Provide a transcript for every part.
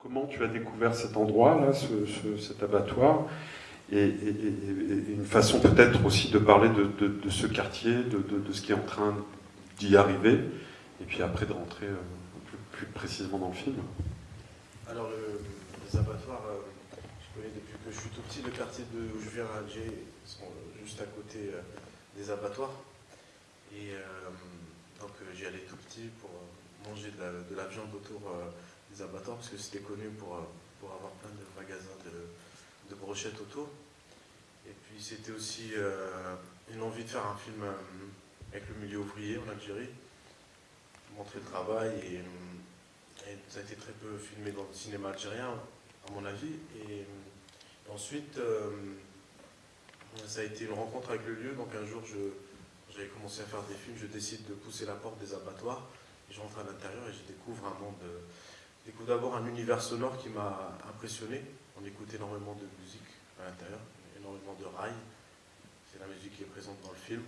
Comment tu as découvert cet endroit, là, cet abattoir et, une façon peut-être aussi de parler de, ce quartier, de, ce qui est en train d'y arriver, et puis après de rentrer euh, plus, précisément dans le film? Alors, les abattoirs, euh, je connais depuis que je suis tout petit, le quartier de, où je viens à Alger, sont juste à côté euh, des abattoirs. Et donc j'y allais tout petit pour manger de la, viande autour des abattoirs, parce que c'était connu pour, pour avoir plein de magasins de, de brochettes auto. Et puis c'était aussi euh, une envie de faire un film euh, avec le milieu ouvrier en Algérie, montrer le travail et, ça a été très peu filmé dans le cinéma algérien à mon avis. Et, ensuite euh, ça a été une rencontre avec le lieu, donc un jour j'avais commencé à faire des films, je décide de pousser la porte des abattoirs, et je rentre à l'intérieur et je découvre un monde, découvre d'abord un univers sonore qui m'a impressionné, on écoute énormément de musique à l'intérieur, énormément de rails. C'est la musique qui est présente dans le film.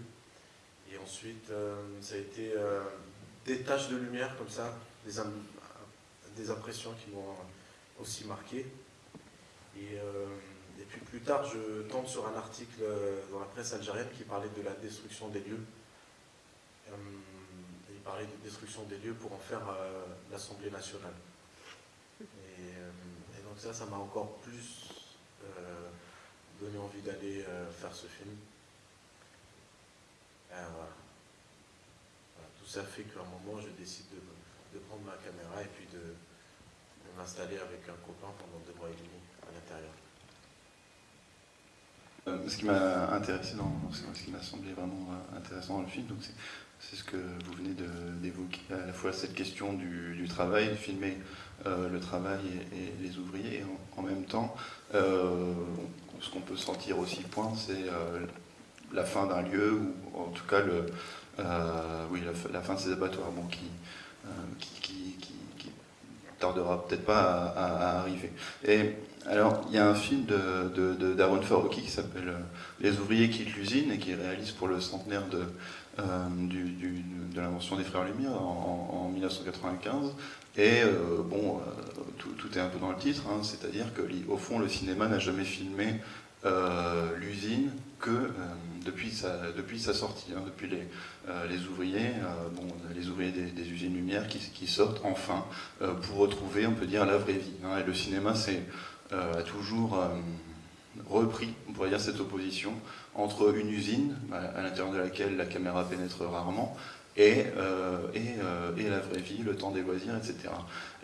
Et ensuite, euh, ça a été euh, des taches de lumière comme ça, des, impressions qui m'ont aussi marqué. Et, euh, et, puis plus tard, je tombe sur un article dans la presse algérienne qui parlait de la destruction des lieux. il parlait de destruction des lieux pour en faire l'Assemblée nationale ça, ça m'a encore plus euh, donné envie d'aller euh, faire ce film. Tout ça fait qu'à un moment, je décide de, prendre ma caméra et puis de, m'installer avec un copain pendant deux mois et demi à l'intérieur. Euh, ce qui m'a intéressé dans ce qui m'a semblé vraiment intéressant dans le film, c'est ce que vous venez d'évoquer, à la fois cette question du, travail, filmer euh, le travail et, les ouvriers. en, même temps, euh, ce qu'on peut sentir aussi point, c'est euh, la fin d'un lieu, ou en tout cas le, oui, la, fin de ces abattoirs, bon, qui, qui, qui, tardera peut-être pas à, arriver. Et alors, il y a un film de, de, qui s'appelle Les ouvriers quittent l'usine et qui réalise pour le centenaire de, de l'invention des frères Lumière en, en 1995 et euh, bon, euh, tout, est un peu dans le titre, hein, c'est-à-dire qu'au fond, le cinéma n'a jamais filmé euh, l'usine que depuis, sa, depuis sa sortie, hein, depuis les, les ouvriers, bon, les ouvriers des, usines Lumière qui, sortent enfin pour retrouver, on peut dire, la vraie vie. Hein. et le cinéma a toujours repris, on pourrait dire, cette opposition entre une usine, à l'intérieur de laquelle la caméra pénètre rarement, et, euh, euh, et, la vraie vie, le temps des loisirs, etc.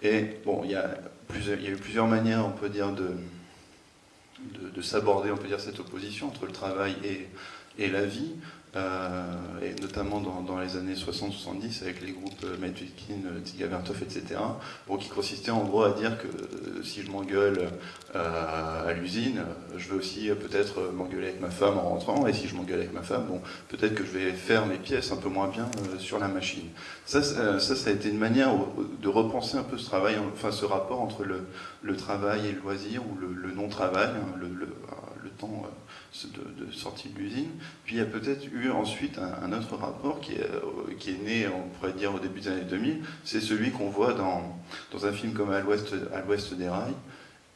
Et bon, il y a, y a eu plusieurs manières, on peut dire, de, de, s'aborder, on peut dire, cette opposition entre le travail et, et la vie. Euh, et notamment dans, les années 60-70 avec les groupes euh, Medvedkin, Dziga Vertov, etc., qui consistait en gros à dire que euh, si je m'engueule à l'usine, je vais aussi peut-être m'engueuler avec ma femme en rentrant, et si je m'engueule avec ma femme, bon, peut-être que je vais faire mes pièces un peu moins bien sur la machine. Ça, ça, a été une manière de repenser un peu ce travail, enfin ce rapport entre le, travail et le loisir, ou le, non-travail, hein, temps de, sortie de l'usine. Puis il y a peut-être eu ensuite un, autre rapport qui est, euh, qui est, né, on pourrait dire, au début des années 2000, c'est celui qu'on voit dans, dans un film comme À l'ouest des rails.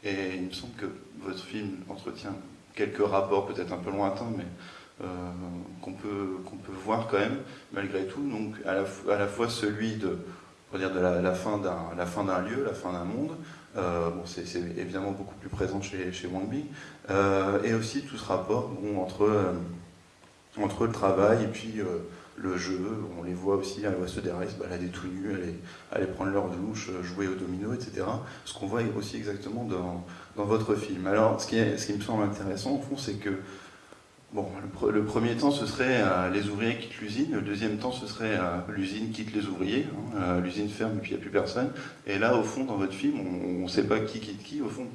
Et il me semble que votre film entretient quelques rapports, peut-être un peu lointains, mais euh, qu'on peut, qu'on peut voir quand même, malgré tout. Donc à la, fois celui de, dire de la fin d'un lieu, la fin d'un monde, euh, bon, c'est évidemment beaucoup plus présent chez, chez euh, et aussi tout ce rapport bon, entre, euh, entre le travail et puis le jeu. On les voit aussi à l'ouest des rails se balader tout nus, aller, aller prendre leur douche, jouer au domino, etc. Ce qu'on voit aussi exactement dans, dans votre film. Alors, ce qui, ce qui me semble intéressant, au fond, c'est que Bon, le, premier temps, ce serait euh, les ouvriers quittent l'usine. Le deuxième temps, ce serait euh, l'usine quitte les ouvriers. Hein. Euh, l'usine ferme et puis il n'y a plus personne. Et là, au fond, dans votre film, on ne sait pas qui quitte qui. Au fond,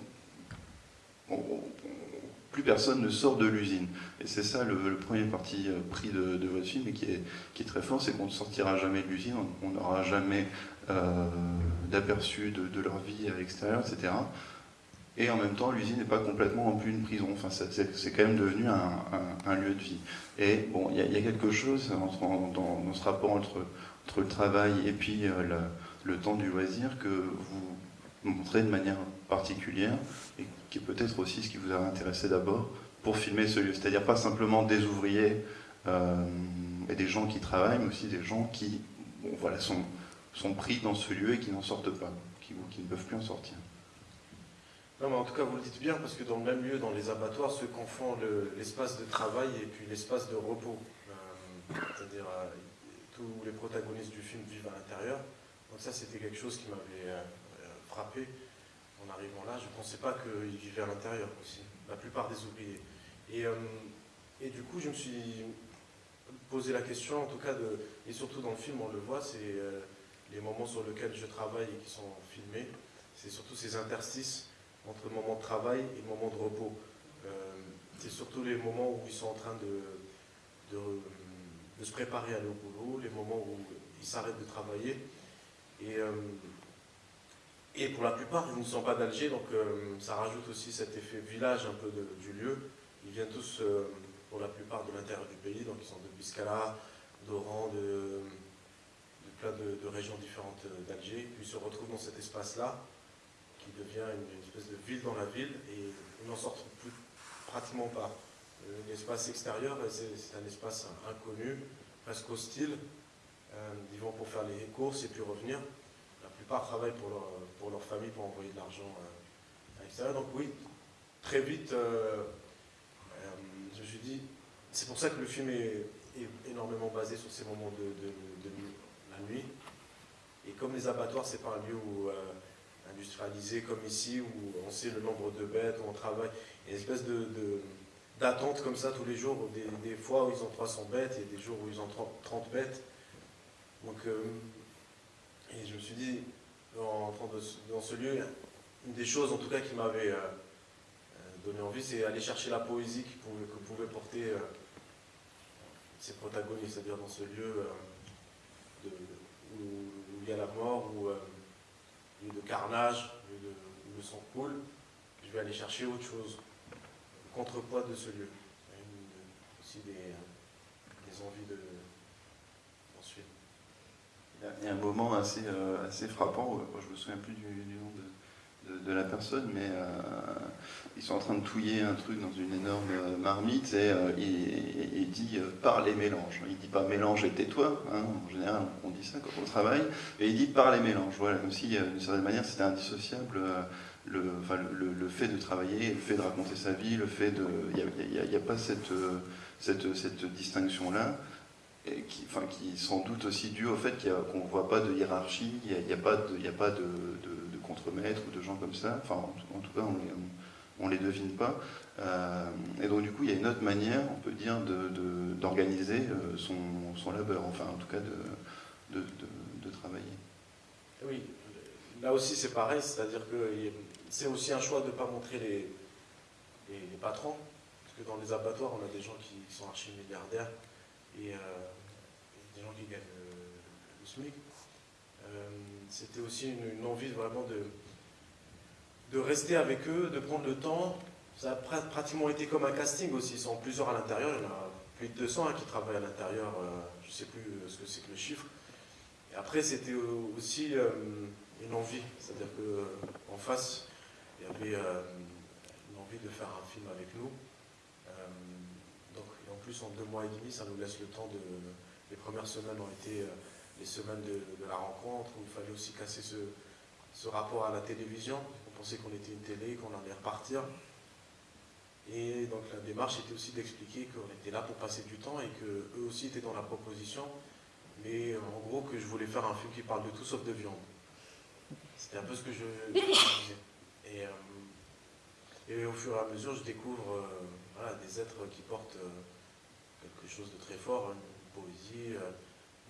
plus personne ne sort de l'usine. Et c'est ça le, premier parti pris de, votre film et qui est, très fort, c'est qu'on ne sortira jamais de l'usine, on n'aura jamais d'aperçu de, leur vie à l'extérieur, etc et en même temps l'usine n'est pas complètement en plus une prison, enfin, c'est quand même devenu un, lieu de vie. Et bon, il y, a quelque chose dans, ce rapport entre, le travail et puis euh, le, temps du loisir que vous, montrer de manière particulière et qui est peut-être aussi ce qui vous a intéressé d'abord pour filmer ce lieu. C'est-à-dire pas simplement des ouvriers euh, et des gens qui travaillent, mais aussi des gens qui voilà, sont, sont pris dans ce lieu et qui n'en sortent pas, qui, qui ne peuvent plus en sortir. Non, mais en tout cas, vous le dites bien, parce que dans le même lieu, dans les abattoirs, se confond l'espace de travail et puis l'espace de repos. Euh, c'est-à-dire, euh, tous les protagonistes du film vivent à l'intérieur. Donc ça, c'était quelque chose qui m'avait euh, frappé en arrivant là. Je ne pensais pas qu'ils vivaient à l'intérieur aussi, la plupart des ouvriers. Et, et, du coup, je me suis posé la question, en tout cas, de, et surtout dans le film, on le voit, c'est les moments sur lesquels je travaille et qui sont filmés. C'est surtout ces interstices entre le moment de travail et le moment de repos. Euh, c'est surtout les moments où ils sont en train de, de, se préparer à au boulot, les moments où ils s'arrêtent de travailler. Et, euh, et pour la plupart, ils ne sont pas d'Alger, donc euh, ça rajoute aussi cet effet village un peu du lieu. Ils viennent tous, pour la plupart, de l'intérieur du pays, donc ils sont de Biscala, d'Oran, de, de, plein de, régions différentes d'Alger. Ils se retrouvent dans cet espace-là qui devient une, espèce de ville dans la ville et ils n'en plus pratiquement pas. L'espace extérieur, c'est un espace inconnu, presque hostile. Euh, ils vont pour faire les courses et puis revenir. La plupart travaillent pour leur, pour leur famille pour envoyer de l'argent euh, à l'extérieur. Donc oui, très vite, euh, je me suis dit, c'est pour ça que le film est, énormément basé sur ces moments de, de, la nuit. Et comme les abattoirs, c'est pas un lieu où industrialisé comme ici, où on sait le nombre de bêtes, où on travaille. Il y a une espèce de, d'attente comme ça tous les jours, des, fois où ils ont 300 bêtes et des jours où ils ont 30, bêtes. Donc, euh, et je me suis dit, en entrant dans ce lieu, une des choses en tout cas qui m'avait euh, euh, donné envie, c'est aller chercher la poésie que pouvaient porter ces protagonistes, c'est-à-dire dans ce lieu où, il y a la mort, où de carnage, de, de sang coule, je vais aller chercher autre chose, le contrepoids de ce lieu. aussi des, envies de suivre. Il y a un moment assez, euh, assez frappant, je me souviens plus du, nom de, la personne, mais euh, ils sont en train de touiller un truc dans une énorme euh, marmite et il, dit par les mélanges. Il dit pas mélange et tais-toi, hein, en général on dit ça quand on travaille, et il dit par les mélanges. Voilà, comme si d'une certaine manière c'était indissociable. Le, le, fait de travailler, le fait de raconter sa vie, le fait de... Il n'y a, pas cette, cette, cette distinction-là qui, enfin, qui sans doute aussi dû au fait qu'on ne voit pas de hiérarchie, il n'y a, pas, de, a pas de, de, contremaître ou de gens comme ça, enfin en, tout cas on ne les devine pas. Euh, et donc du coup il y a une autre manière, on peut dire, d'organiser euh, son, son, labeur, enfin en tout cas de, travailler. Oui, là aussi c'est pareil, c'est-à-dire que c'est aussi un choix de ne pas montrer les, les, patrons, parce que dans les abattoirs on a des gens qui sont archi-milliardaires, et, euh, des gens qui gagnent le, SMIC. C'était aussi une, envie vraiment de, de rester avec eux, de prendre le temps. Ça a pratiquement été comme un casting aussi. Ils sont plusieurs à l'intérieur. Il y en a plus de 200 hein, qui travaillent à l'intérieur. Euh, je ne sais plus ce que c'est que le chiffre. Et après, c'était aussi une envie. C'est-à-dire qu'en face, il y avait une envie de faire un film avec nous plus en deux mois et demi, ça nous laisse le temps de... Les premières semaines ont été euh, les semaines de, la rencontre, où il fallait aussi casser ce, ce rapport à la télévision. On pensait qu'on était une télé, qu'on allait repartir. Et donc la démarche était aussi d'expliquer qu'on était là pour passer du temps et qu'eux aussi étaient dans la proposition. Mais euh, en gros, que je voulais faire un film qui parle de tout sauf de viande. C'était un peu ce que je, disais. Et, euh, et, au fur et à mesure, je découvre des êtres qui portent quelque chose de très fort, hein, une poésie, euh,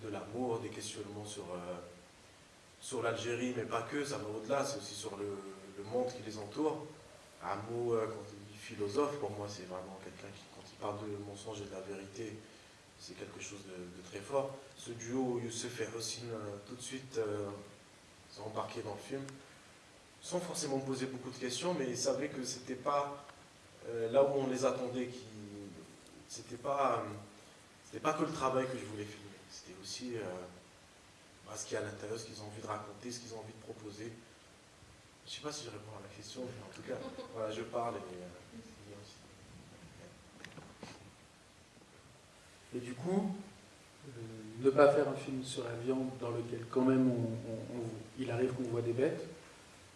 de l'amour, des questionnements sur, euh, sur l'Algérie, mais pas que, ça va au-delà, c'est aussi sur le, monde qui les entoure. Amour, euh, quand il dit philosophe, pour moi, c'est vraiment quelqu'un qui, quand il parle de mensonge et de la vérité, c'est quelque chose de, très fort. Ce duo Youssef et Hossein, tout de suite, sont embarqués dans le film, sans forcément poser beaucoup de questions, mais ils savaient que c'était pas là où on les attendait qui c'était pas, pas que le travail que je voulais c'était aussi euh, bah, ce qu'il y a à l'intérieur, ce qu'ils ont envie de raconter, ce qu'ils ont envie de proposer. Je ne sais pas si je réponds à la question, mais en tout cas, voilà, je parle et. euh, Et du coup, euh, ne pas faire un film sur la viande dans lequel quand même on- on- on- il arrive qu'on voit des bêtes,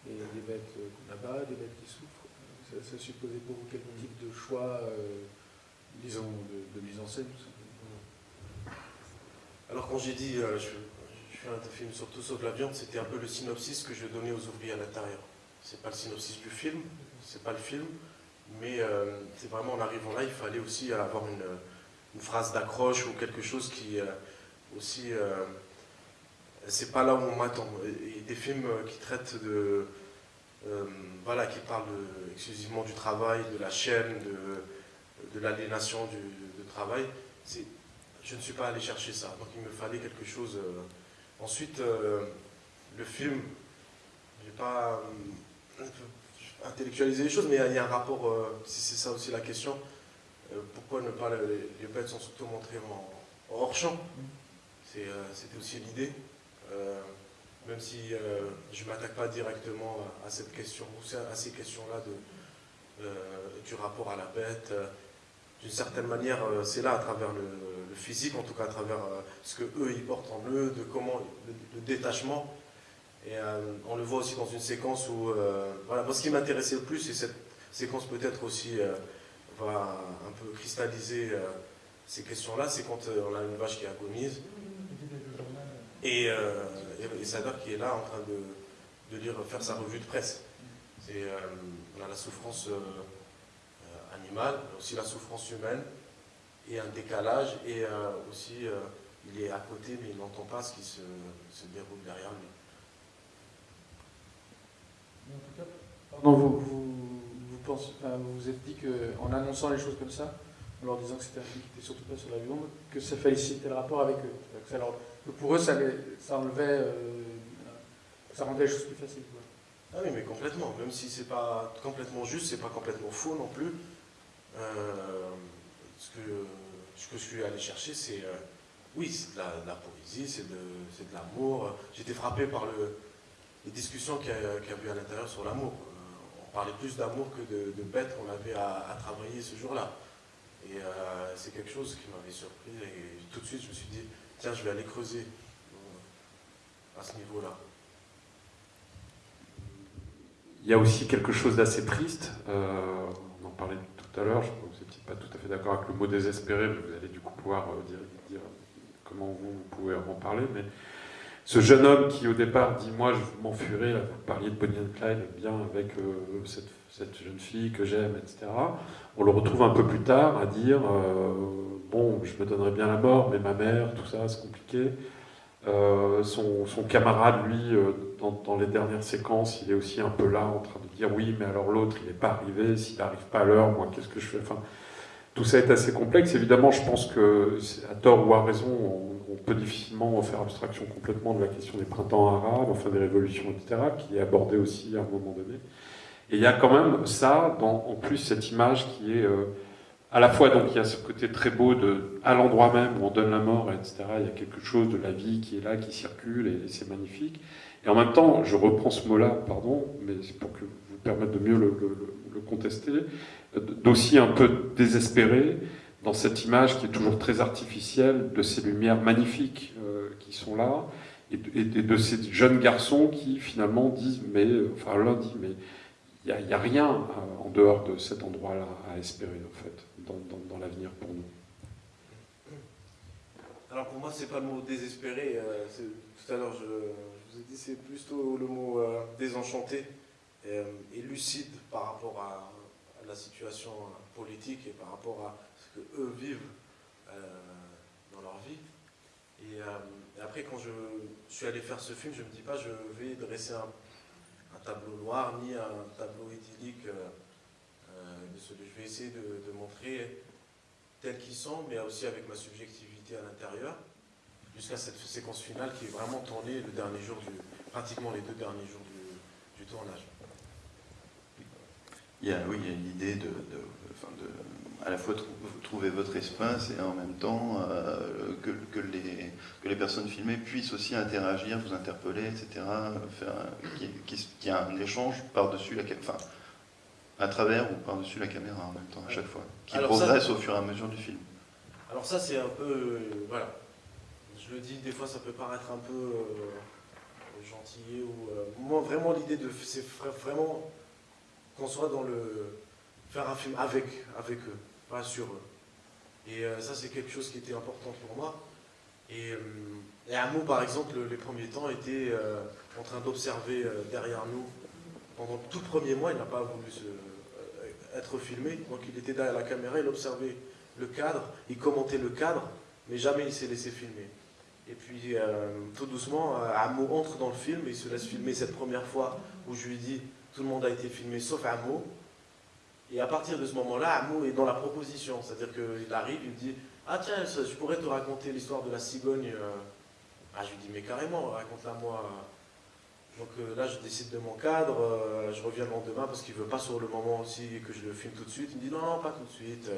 et des bêtes qu'on abat, des bêtes qui souffrent. Ça, ça supposait pour vous quel type de choix, euh, disons, de, de mise en scène tout simplement Alors quand j'ai dit euh, je, fais un film sur tout sauf la viande, c'était un peu le synopsis que je donnais aux ouvriers à l'intérieur. C'est pas le synopsis du film, c'est pas le film, mais euh, c'est vraiment en arrivant là, il fallait aussi avoir une, phrase d'accroche ou quelque chose qui euh, aussi euh, c'est pas là où on m'attend. Et, des films qui traitent de voilà, qui parlent exclusivement du travail, de la chaîne, de, de l'aliénation du travail, je ne suis pas allé chercher ça, donc il me fallait quelque chose. euh. Ensuite, euh, le film, je n'ai pas euh, intellectualisé les choses, mais il y a- un rapport, si c'est ça aussi la question, pourquoi ne pas les, bêtes sont surtout montrées en, hors champ? C'était aussi l'idée. Même si je ne m'attaque pas directement à, à cette question, ou à ces questions-là du rapport à la bête. d'une certaine manière, c'est là à travers le, le physique, en tout cas à travers euh, ce que eux ils portent en eux, de comment le, détachement. Et euh, on le voit aussi dans une séquence où, euh, voilà, moi ce qui m'intéressait le plus, et cette séquence peut-être aussi va un peu cristalliser ces questions-là, c'est quand on a une vache qui agonise et, euh, et, et Sadar qui est là en train de, de lire, faire sa revue de presse. C'est on a la souffrance animale, mais aussi la souffrance humaine, et un décalage, et euh, aussi euh, il est à côté, mais il n'entend pas ce qui se, se déroule derrière lui. Mais en tout cas, pardon, vous, vous, vous, pensez, vous vous êtes dit qu'en annonçant les choses comme ça, en leur disant que c'était un film qui n'était surtout pas sur la viande, que ça félicitait le rapport avec eux. Que, ça leur- que pour eux, ça, les- ça enlevait, euh, ça rendait les choses plus faciles. quoi. Ah oui, mais complètement. Même si c'est pas complètement juste, c'est pas complètement faux non plus. Euh, ce, que, ce que je suis allé chercher, c'est euh, oui, c'est de la, poésie, c'est de, l'amour. J'étais frappé par le, les discussions qu'il y, y a eu à l'intérieur sur l'amour. Euh, on parlait plus d'amour que de, de bêtes qu'on avait à, travailler ce jour-là. Et euh, c'est quelque chose qui m'avait surpris. Et tout de suite, je me suis dit, tiens, je vais aller creuser à ce niveau-là. Il y a aussi quelque chose d'assez triste. on en parlait tout à l'heure. Je crois que vous pas tout à fait d'accord avec le mot désespéré, mais vous allez du coup pouvoir euh, dire, comment vous, pouvez en parler. Mais ce jeune homme qui au départ dit moi je m'enfuirai, vous parliez de Bonnie and Clyde, bien avec euh, cette, cette jeune fille que j'aime, etc. On le retrouve un peu plus tard à dire euh, bon je me donnerais bien la mort, mais ma mère, tout ça c'est compliqué. Euh, son, camarade, lui, euh, dans, les dernières séquences, il est aussi un peu là en train de dire oui, mais alors l'autre, il n'est pas arrivé, s'il n'arrive pas à l'heure, moi, qu'est-ce que je fais? Enfin, Tout ça est assez complexe. Évidemment, je pense que, à tort ou à raison, on, peut difficilement faire abstraction complètement de la question des printemps arabes, enfin des révolutions, etc., qui est abordée aussi à un moment donné. Et il y a quand même ça, en plus, cette image qui est. euh, à la fois, donc, il y a ce côté très beau de, à l'endroit même où on donne la mort, etc. Il y a quelque chose de la vie qui est là, qui circule, et, c'est magnifique. Et en même temps, je reprends ce mot-là, pardon, mais c'est pour que vous permettre de mieux le, contester, d'aussi un peu désespéré dans cette image qui est toujours très artificielle de ces lumières magnifiques euh, qui sont là, et de, ces jeunes garçons qui finalement disent, mais, enfin l'un dit, mais il n'y a rien euh, en dehors de cet endroit-là à espérer, en fait, dans, l'avenir pour nous. Alors pour moi, c'est pas le mot désespéré. euh, tout à l'heure, je, vous ai dit, c'est plutôt le mot euh, désenchanté euh, et lucide par rapport à, la situation politique et par rapport à ce que eux vivent dans leur vie. Et, après, quand je, suis allé faire ce film, je me dis pas, je vais dresser un tableau noir ni un tableau idyllique. Euh, euh, je vais essayer de, montrer tels qu'ils sont, mais aussi avec ma subjectivité à l'intérieur, jusqu'à cette séquence finale qui est vraiment tournée le dernier jour du, pratiquement les deux derniers jours du, tournage. Il y a, oui, il y a une idée de, à la fois trouver votre espace et en même temps que, que, les, que les personnes filmées puissent aussi interagir, vous interpeller, etc. Qu'il y ait un échange par-dessus la enfin, à travers ou par-dessus la caméra en même temps, à chaque fois, qui progresse au fur et à mesure du film. Alors ça, c'est un peu... voilà. Je le dis, des fois, ça peut paraître un peu gentil ou... moi, vraiment, l'idée de... C'est vraiment qu'on soit dans le faire un film avec, avec eux, pas sur eux. Et euh, ça, c'est quelque chose qui était important pour moi. Et, euh, et Amo, par exemple, les premiers temps, était euh, en train d'observer derrière nous. Pendant tout le premier mois, il n'a pas voulu être filmé. Donc il était derrière la caméra, il observait le cadre, il commentait le cadre, mais jamais il s'est laissé filmer. Et puis, tout doucement, Amo entre dans le film il se laisse filmer cette première fois où je lui dis tout le monde a été filmé sauf Amo. Et à partir de ce moment-là, Amo est dans la proposition. C'est-à-dire qu'il arrive, il me dit Ah tiens, je pourrais te raconter l'histoire de la cigogne. Euh. Ah, je lui dis Mais carrément, raconte-la moi. Donc euh, là, je décide de mon cadre, euh, je reviens le lendemain parce qu'il ne veut pas sur le moment aussi que je le filme tout de suite. Il me dit Non, non, pas tout de suite,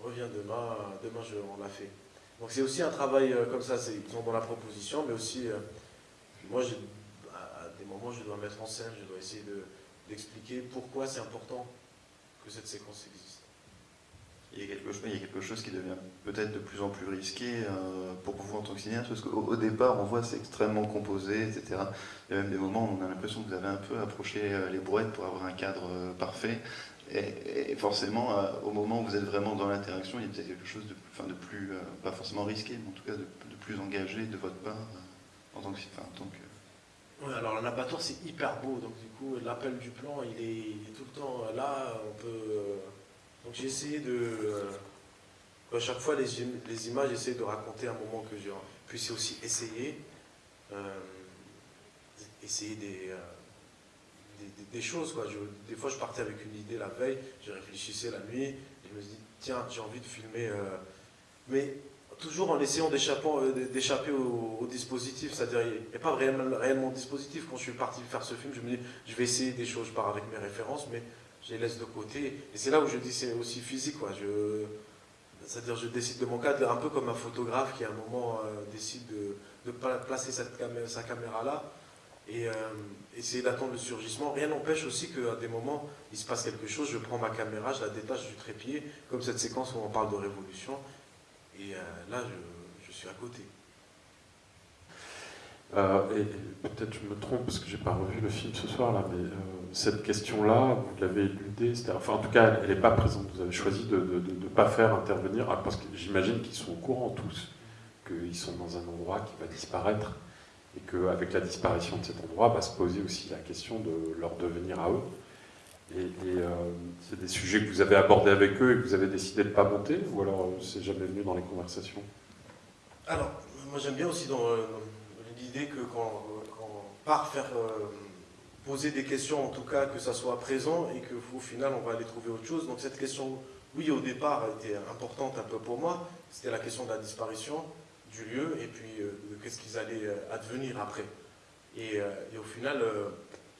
reviens demain, demain on l'a fait. Donc c'est aussi un travail comme ça, ils sont dans la proposition, mais aussi, moi, à des moments, je dois mettre en scène, je dois essayer d'expliquer pourquoi c'est important que cette séquence existe. Il y a quelque chose, il qui devient peut-être de plus en plus risqué euh, pour vous en tant que cinéaste, parce qu'au départ, on voit c'est extrêmement composé, etc. Il y a même des moments où on a l'impression que vous avez un peu approché euh, les brouettes pour avoir un cadre euh, parfait. Et, forcément, au moment où vous êtes vraiment dans l'interaction, il y a peut-être quelque chose de, de plus, pas forcément risqué, mais en tout cas de, plus engagé de votre part en tant que, que oui, alors l'abattoir c'est hyper beau, donc du coup l'appel du plan il est, tout le temps là, on peut... Euh, donc j'ai essayé de... Euh, à chaque fois les, images, j'essaie de raconter un moment que j'ai... Puis c'est aussi essayer, euh, essayer des, des, choses. Quoi. des fois je partais avec une idée la veille, je réfléchissais la nuit, je me dis tiens j'ai envie de filmer... mais toujours en essayant euh, d'échapper au, dispositif, c'est-à-dire il n'y a pas réellement, réellement, dispositif. Quand je suis parti faire ce film, je me dis, je vais essayer des choses, je pars avec mes références, mais je les laisse de côté. Et c'est là où je dis, c'est aussi physique, quoi. C'est-à-dire je décide de mon cadre, un peu comme un photographe qui à un moment euh, décide de, placer sa caméra là et euh, essayer d'attendre le surgissement. Rien n'empêche aussi qu'à des moments, il se passe quelque chose, je prends ma caméra, je la détache du trépied, comme cette séquence où on parle de révolution, et euh, là, je, suis à côté. Et, peut-être je me trompe parce que j'ai pas revu le film ce soir là, mais cette question-là, vous l'avez éludée, enfin en tout cas elle n'est pas présente. Vous avez choisi de ne pas faire intervenir, ah, parce que j'imagine qu'ils sont au courant tous, qu'ils sont dans un endroit qui va disparaître et qu'avec la disparition de cet endroit va se poser aussi la question de leur devenir à eux. Et, euh, c'est des sujets que vous avez abordés avec eux et que vous avez décidé de ne pas monter Ou alors euh, c'est jamais venu dans les conversations? Alors, moi j'aime bien aussi euh, l'idée que quand, on part faire poser des questions, en tout cas que ça soit présent et qu'au final on va aller trouver autre chose. Donc cette question, oui au départ, était importante un peu pour moi. C'était la question de la disparition du lieu et puis de qu'est-ce qu'ils allaient advenir après. Et, et au final,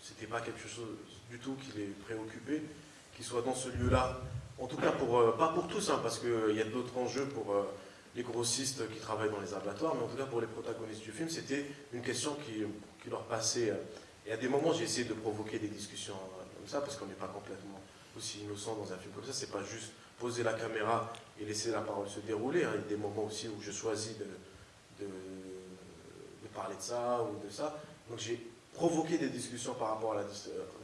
c'était pas quelque chose du tout qui les préoccupait, qu'ils soient dans ce lieu-là. En tout cas, pour, euh, pas pour tous, hein, parce qu'il euh, y a d'autres enjeux pour euh, les grossistes qui travaillent dans les abattoirs, mais en tout cas pour les protagonistes du film, c'était une question qui, leur passait. Et à des moments, j'ai essayé de provoquer des discussions comme ça, parce qu'on n'est pas complètement aussi innocent dans un film comme ça. C'est pas juste poser la caméra et laisser la parole se dérouler. Hein. Il y a des moments aussi où je choisis de, parler de ça ou de ça. Donc j'ai provoqué des discussions par rapport à la,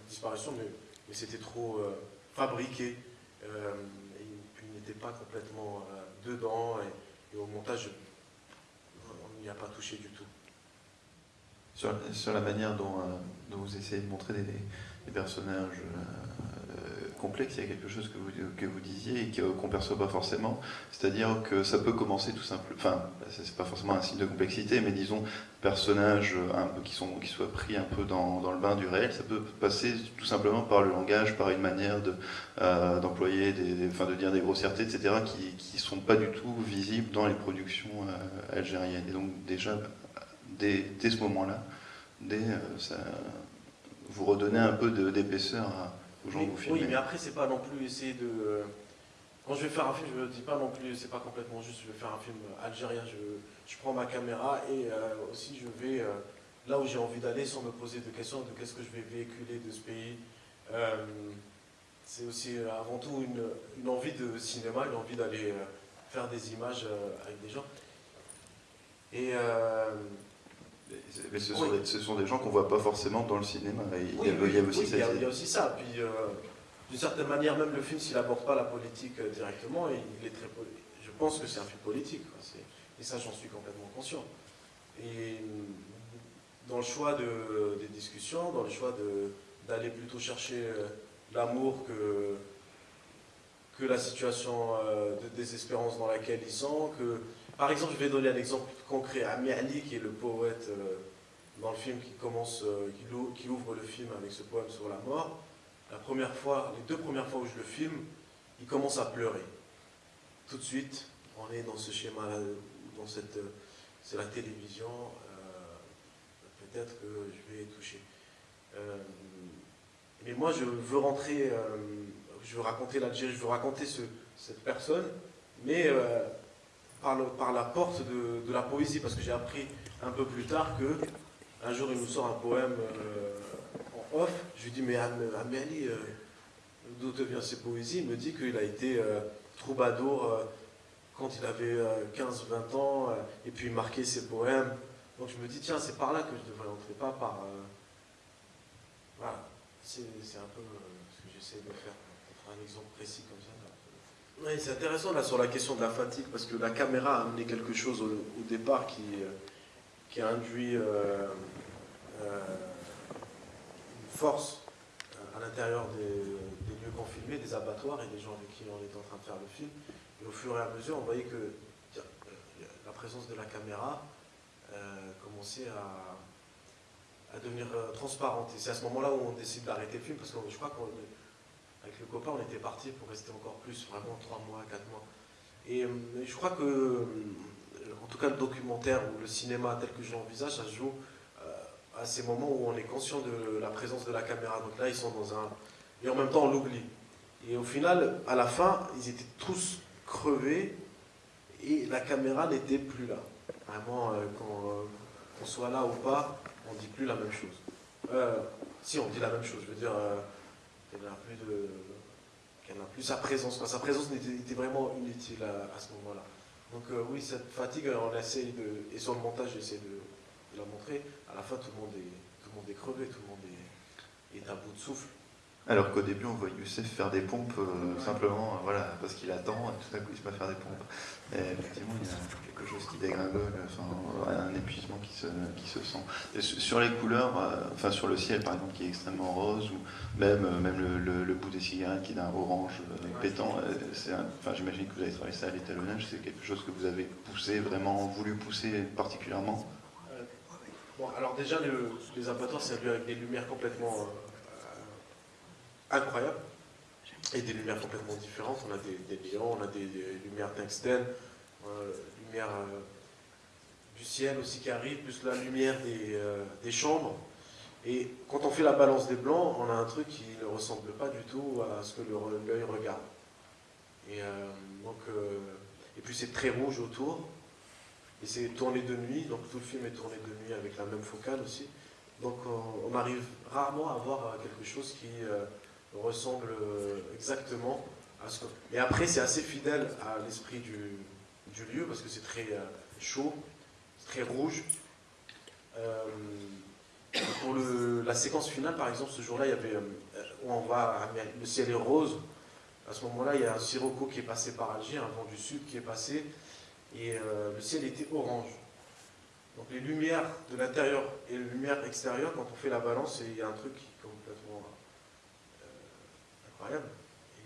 disparition, mais, c'était trop euh, fabriqué. Euh, et il n'était pas complètement euh, dedans, et, au montage, on n'y a pas touché du tout. Sur, la manière dont, dont, vous essayez de montrer des, personnages complexe, il y a quelque chose que vous, que vous disiez et qu'on ne perçoit pas forcément, c'est-à-dire que ça peut commencer tout simplement, enfin, c'est pas forcément un signe de complexité, mais disons, personnages un peu qui, sont, qui soient pris un peu dans, dans le bain du réel, ça peut passer tout simplement par le langage, par une manière euh, d'employer, de, de dire des grossièretés, etc., qui ne sont pas du tout visibles dans les productions euh, algériennes. Et donc déjà, dès ce moment-là, dès, euh, ça, vous redonnez un peu d'épaisseur à oui, mais après, c'est pas non plus essayer de. quand je vais faire un film, je me dis pas non plus, c'est pas complètement juste, je vais faire un film algérien, je, je prends ma caméra et euh, aussi je vais euh, là où j'ai envie d'aller sans me poser de questions de qu'est-ce que je vais véhiculer de ce pays. Euh, c'est aussi avant tout une, une, envie de cinéma, une envie d'aller faire des images avec des gens. Et mais ce, sont des, ce, sont des, gens qu'on voit pas forcément dans le cinéma. Il, y, a, il, y a, aussi il, y a, il y a aussi ça. Puis, d'une certaine manière, même le film, s'il n'aborde pas la politique euh, directement, il est très je pense que c'est un film politique. Et ça, j'en suis complètement conscient. Et dans le choix de, des discussions, dans le choix d'aller plutôt chercher euh, l'amour que, que la situation euh, de désespérance dans laquelle ils sont. Que, par exemple, je vais donner un exemple concret. Ami Ali, qui est le poète dans le film qui, commence, qui ouvre le film avec ce poème sur la mort, la première fois, les deux premières fois où je le filme, il commence à pleurer. Tout de suite, on est dans ce schéma-là, dans cette, c'est la télévision, euh, peut-être que je vais toucher. Euh, mais moi, je veux rentrer, euh, je veux raconter l'Algérie, je veux raconter cette personne, mais par, la porte de, la poésie, parce que j'ai appris un peu plus tard que un jour il nous sort un poème off, je lui dis, mais Amélie, euh, d'où te viennent ces poésies? Il me dit qu'il a été euh, troubadour euh, quand il avait 15-20 ans, et puis il marquait ses poèmes. Donc je me dis, tiens, c'est par là que je devrais entrer, pas par... voilà, c'est un peu ce que j'essaie de faire, pour un exemple précis comme ça. C'est intéressant là sur la question de la fatigue, parce que la caméra a amené quelque chose au, départ qui, qui a induit force euh, à l'intérieur des, lieux qu'on des abattoirs et des gens avec qui on était en train de faire le film. Et au fur et à mesure, on voyait que euh, la présence de la caméra euh, commençait à, devenir transparente. Et c'est à ce moment-là où on décide d'arrêter le film, parce que je crois qu'avec le copain, on était parti pour rester encore plus, vraiment trois mois, quatre mois. Et, je crois que, en tout cas, le documentaire ou le cinéma tel que je l'envisage, ça joue à ces moments où on est conscient de la présence de la caméra. Donc là, ils sont dans un... Et en même temps, on l'oublie. Et au final, à la fin, ils étaient tous crevés et la caméra n'était plus là. Vraiment, euh, qu'on euh, soit là ou pas, on ne dit plus la même chose. Euh, si, on dit la même chose. Je veux dire, plus de... qu'elle n'a plus sa présence. Sa présence était, vraiment inutile à, ce moment-là. Donc oui, cette fatigue, on essaie de... Et sur le montage, j'essaie de de la montrer, à la fin tout le monde est, tout le monde est crevé, tout le monde est, est à bout de souffle. Alors qu'au début, on voit Youssef faire des pompes euh, simplement, euh, voilà, parce qu'il attend, et tout à coup, il se met à faire des pompes. Et effectivement, il y a quelque chose qui dégringole, enfin, un épuisement qui se, qui se sent. sur les couleurs, euh, enfin, sur le ciel, par exemple, qui est extrêmement rose, ou même, même le, bout des cigarettes qui est d'un orange pétant, enfin, j'imagine que vous avez travaillé ça à l'étalonnage, c'est quelque chose que vous avez poussé, vraiment voulu pousser particulièrement? Alors déjà, les abattoirs, c'est lieu avec des lumières complètement euh, incroyables et des lumières complètement différentes. On a des, des on a des, lumières tungstène, euh, lumière euh, du ciel aussi qui arrive, plus la lumière des, chambres. Et quand on fait la balance des blancs, on a un truc qui ne ressemble pas du tout à ce que l'œil regarde. Et, donc, et puis c'est très rouge autour. Et c'est tourné de nuit, donc tout le film est tourné de nuit avec la même focale aussi. Donc on, arrive rarement à voir quelque chose qui euh, ressemble euh, exactement à ce que... Après, c'est assez fidèle à l'esprit du, lieu, parce que c'est très euh, chaud, très rouge. pour la séquence finale, par exemple, ce jour-là, il y avait, on va, le ciel est rose. À ce moment-là, il y a un sirocco qui est passé par Alger, un vent du sud qui est passé, et euh, le ciel était orange. Donc les lumières de l'intérieur et les lumières extérieures, quand on fait la balance, il y a un truc qui euh,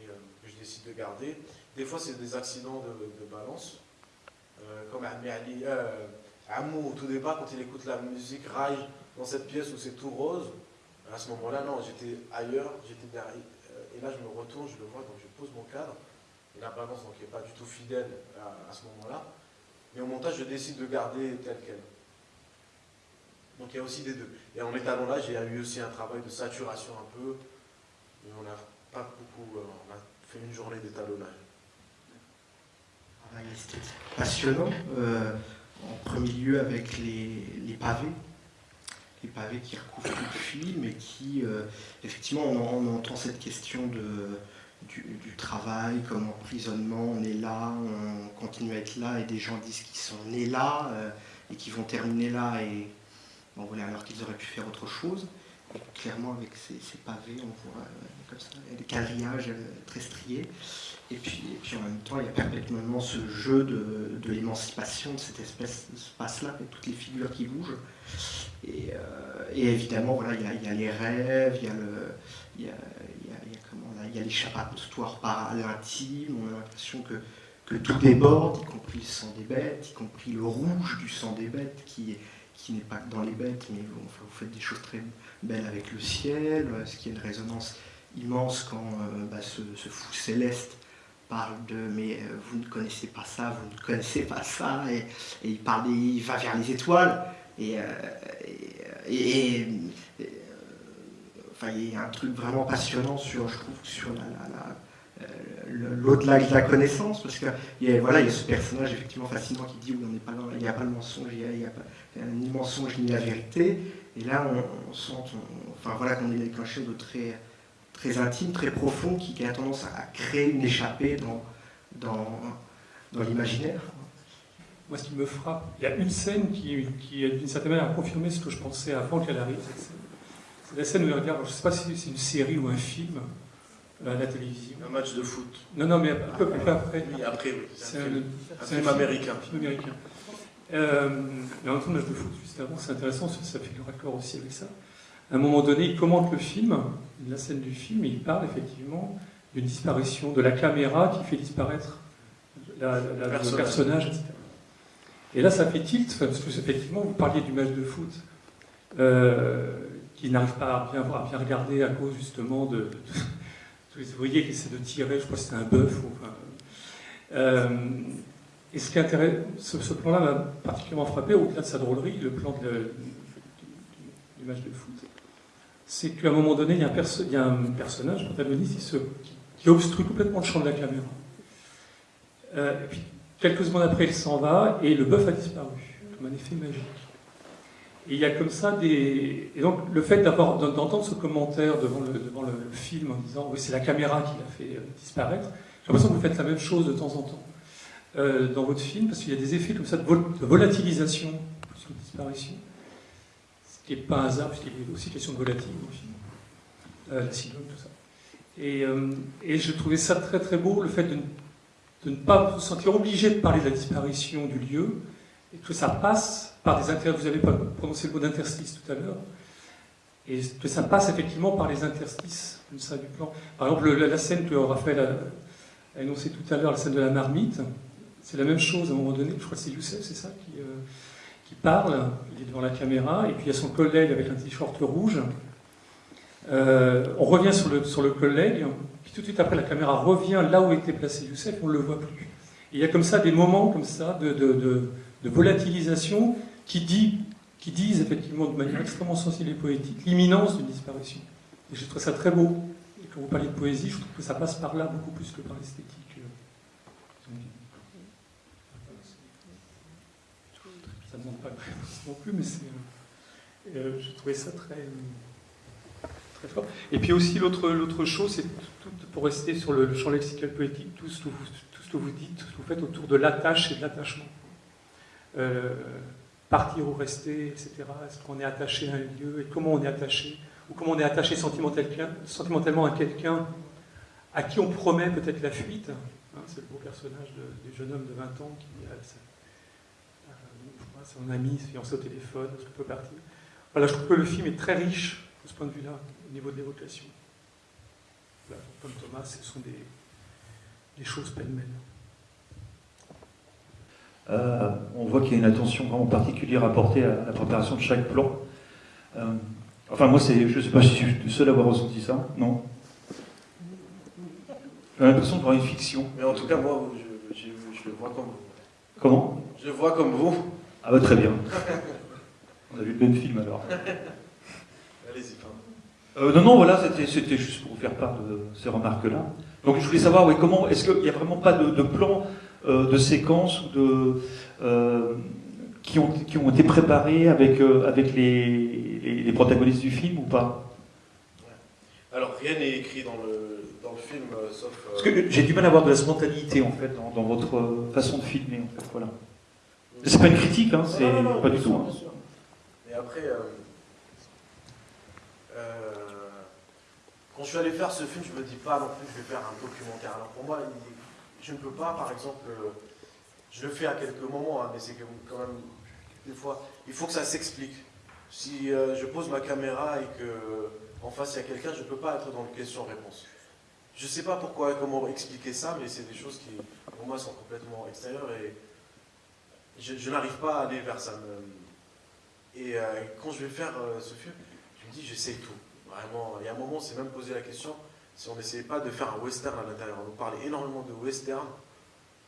et euh, que je décide de garder. Des fois, c'est des accidents de, balance, comme Ali, Amou, au tout départ, quand il écoute la musique raille dans cette pièce où c'est tout rose, à ce moment-là, non, j'étais ailleurs, j'étais derrière. Et là, je me retourne, je le vois, donc je pose mon cadre et la balance n'est pas du tout fidèle à, ce moment-là. Mais au montage, je décide de garder tel quel. Donc il y a aussi des deux. Et en il y a eu aussi un travail de saturation un peu, mais on n'a beaucoup, euh, on a fait une journée d'étalonnage. travail esthétique passionnant. en premier lieu avec les, pavés, les pavés qui recouvrent tout le film et qui, effectivement, on, entend cette question de, du, travail comme emprisonnement, on est là, on continue à être là, et des gens disent qu'ils sont nés là et qu'ils vont terminer là, et bon, voilà, alors qu'ils auraient pu faire autre chose clairement, avec ces, pavés, on voit euh, comme ça, euh, très striés. Et puis, puis en même temps, il y a perpétuellement ce jeu de, l'émancipation de cette espèce de espace-là, avec toutes les figures qui bougent. Et, euh, évidemment, voilà, il y, a, les rêves, il y a le. Il y a, a par l'intime, on a l'impression que, que tout déborde, y compris le sang des bêtes, y compris le rouge du sang des bêtes qui, qui n'est pas dans les bêtes, mais vous, faites des choses très, belle avec le ciel, ce qui est une résonance immense quand euh, bah, ce, fou céleste parle de mais euh, vous ne connaissez pas ça, vous ne connaissez pas ça, et, il parle, il va vers les étoiles, et, euh, enfin, il y a un truc vraiment passionnant sur, je trouve, sur l'au-delà de la connaissance, parce que voilà, il y a ce personnage effectivement fascinant qui dit pas il n'y a pas le mensonge, il n'y a, pas ni mensonge ni la vérité, et là, on, sent enfin, voilà, qu'on est avec un chose de très, très intime, très profond, qui, a tendance à créer une échappée dans, dans, dans l'imaginaire. Moi, ce qui me frappe, il y a une scène qui, qui d'une certaine manière, a confirmé ce que je pensais avant qu'elle arrive. C'est la scène où il regarde, je ne sais pas si c'est une série ou un film à la télévision. Un match de foot. Non, non, mais un peu, après. Oui, après, oui. C'est un, film, américain. Un film américain. Euh, mais en match de foot, juste avant, c'est intéressant, ça fait le raccord aussi avec ça. À un moment donné, il commente le film, la scène du film, et il parle effectivement d'une disparition de la caméra qui fait disparaître le personnage, etc. Et là, ça fait tilt, parce que effectivement, vous parliez du match de foot, euh, qui n'arrive pas à bien, à bien, regarder à cause justement de, tous les ouvriers qui essaient de tirer, je crois que c'était un bœuf. Euh, et ce qui intéresse, ce, plan-là m'a particulièrement frappé, au-delà de sa drôlerie, le plan du match de foot, c'est qu'à un moment donné, il y a un, personnage, protagoniste, qui, obstrue complètement le champ de la caméra. Euh, et puis, quelques secondes après, il s'en va, et le bœuf a disparu, comme un effet magique. Et il y a comme ça des. Et donc, le fait d'entendre ce commentaire devant le, devant le, film en disant oui, c'est la caméra qui l'a fait euh, disparaître, j'ai l'impression que vous faites la même chose de temps en temps. Euh, dans votre film, parce qu'il y a des effets comme ça de, volatilisation plus de disparition, ce qui n'est pas un hasard, puisqu'il a aussi question de volatilité dans le film, euh, tout ça. Et, et, je trouvais ça très très beau, le fait de, ne pas vous sentir obligé de parler de la disparition du lieu, et que ça passe par des interstices, vous avez prononcé le mot d'interstice tout à l'heure, et que ça passe effectivement par les interstices du plan. Par exemple, la, scène que Raphaël a, a énoncée tout à l'heure, la scène de la marmite, c'est la même chose à un moment donné, je crois que c'est Youssef, c'est ça, qui, euh, parle, il est devant la caméra, et puis il y a son collègue avec un t-shirt rouge. Euh, on revient sur le, sur le collègue, puis tout de suite après la caméra revient là où était placé Youssef, on ne le voit plus. Et il y a comme ça des moments comme ça de, de, volatilisation qui, dit, qui disent effectivement de manière extrêmement sensible et poétique l'imminence d'une disparition. Et je trouve ça très beau. Et quand vous parlez de poésie, je trouve que ça passe par là beaucoup plus que par l'esthétique. ça ne demande pas de non plus, mais c'est, euh, euh, je trouvais ça très, très fort. Et puis aussi, l'autre, chose, c'est pour rester sur le, champ lexical poétique, tout ce, que vous, tout ce que vous dites, tout ce que vous faites autour de l'attache et de l'attachement. Euh, partir ou rester, etc. Est-ce qu'on est attaché à un lieu et comment on est attaché Ou comment on est attaché sentimentalement à quelqu'un à qui on promet peut-être la fuite hein, C'est le beau personnage du jeune homme de 20 ans qui a son ami, fiancé au téléphone, est-ce qu'on peut partir? Voilà, je trouve que le film est très riche de ce point de vue-là, au niveau de l'évocation. comme Thomas, ce sont des, choses pêle-mêle. Euh, on voit qu'il y a une attention vraiment particulière apportée à la préparation de chaque plan. Euh, enfin, moi, je ne sais pas si je suis le seul à avoir ressenti ça, non? J'ai l'impression de voir une fiction. Mais en tout cas, moi, je, je le vois comme vous. Comment? Je le vois comme vous. Ah bah très bien. On a vu le même film alors. Allez-y, euh, Non, non, voilà, c'était juste pour vous faire part de ces remarques-là. Donc je voulais savoir, oui, comment, est-ce qu'il n'y a vraiment pas de, plan euh, de séquences de, euh, qui, ont, qui ont été préparées avec, euh, avec les, les, les protagonistes du film ou pas? Alors, rien n'est écrit dans le, dans le film, euh, sauf. euh, Parce que j'ai du mal à avoir de la spontanéité en fait dans, dans votre euh, façon de filmer en fait. Voilà. C'est pas une critique, hein, c'est Non, non, non, pas du sûr, tout. hein. Et après, euh, euh, quand je suis allé faire ce film, je me dis pas non plus je vais faire un documentaire. Alors pour moi, il- je ne peux pas, par exemple, euh, je le fais à quelques moments, hein, mais c'est quand même, des fois, il faut que ça s'explique. Si euh, je pose ma caméra et que en face il y a quelqu'un, je ne peux pas être dans le question-réponse. Je ne sais pas pourquoi, comment expliquer ça, mais c'est des choses qui, pour moi, sont complètement extérieures et je, n'arrive pas à aller vers ça. Et euh, quand je vais faire ce film, je me dis, j'essaie tout. Vraiment, il y a un moment, on s'est même posé la question si on n'essayait pas de faire un western à l'intérieur. On nous parlait énormément de western.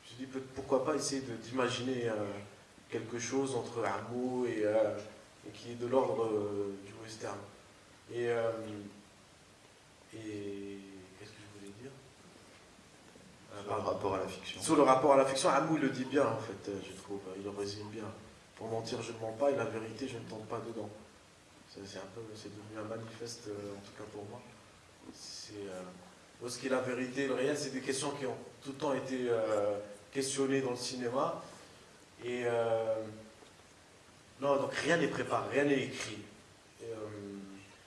Je me suis dit, pourquoi pas essayer d'imaginer euh, quelque chose entre et, euh, et qui est de l'ordre euh, du western. Et, et qu'est-ce que je voulais dire? Par pardon. rapport à la fiction. Sur le rapport à la fiction, Amou il le dit bien en fait, je trouve. Il le résume bien. Pour mentir, je ne mens pas et la vérité, je ne tente pas dedans. C'est c'est un peu, c'est devenu un manifeste, en tout cas pour moi. C'est euh, est la vérité le réel, c'est des questions qui ont tout le temps été euh, questionnées dans le cinéma. Et euh, non, donc rien n'est préparé, rien n'est écrit.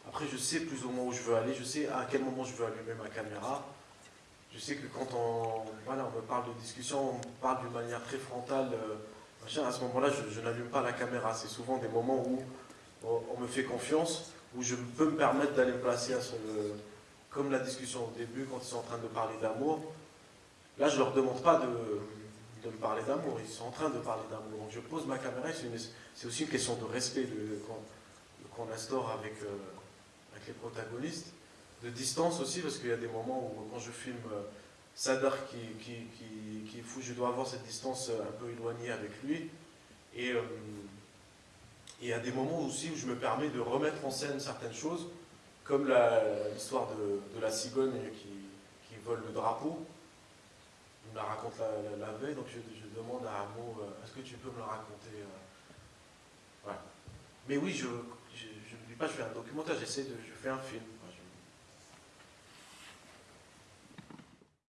Après, je sais plus ou moins où je veux aller, je sais à quel moment je veux allumer ma caméra. Je sais que quand on, voilà, on me parle de discussion, on me parle d'une manière très frontale, à ce moment-là, je, je n'allume pas la caméra. C'est souvent des moments où on, on me fait confiance, où je peux me permettre d'aller me placer à ce, comme la discussion au début, quand ils sont en train de parler d'amour. Là, je leur demande pas de, de me parler d'amour, ils sont en train de parler d'amour. Donc je pose ma caméra, c'est aussi une question de respect qu'on instaure avec, euh, avec les protagonistes de distance aussi, parce qu'il y a des moments où quand je filme euh, Sadar qui, qui, est fou, je dois avoir cette distance euh, un peu éloignée avec lui. Et il y a des moments aussi où je me permets de remettre en scène certaines choses, comme l'histoire de, la cigogne qui, qui vole le drapeau. Il me la raconte la, veille, donc je, demande à Amo, euh, est-ce que tu peux me la raconter euh Voilà. Mais oui, je ne dis pas je fais un documentaire, j'essaie de, je fais un film.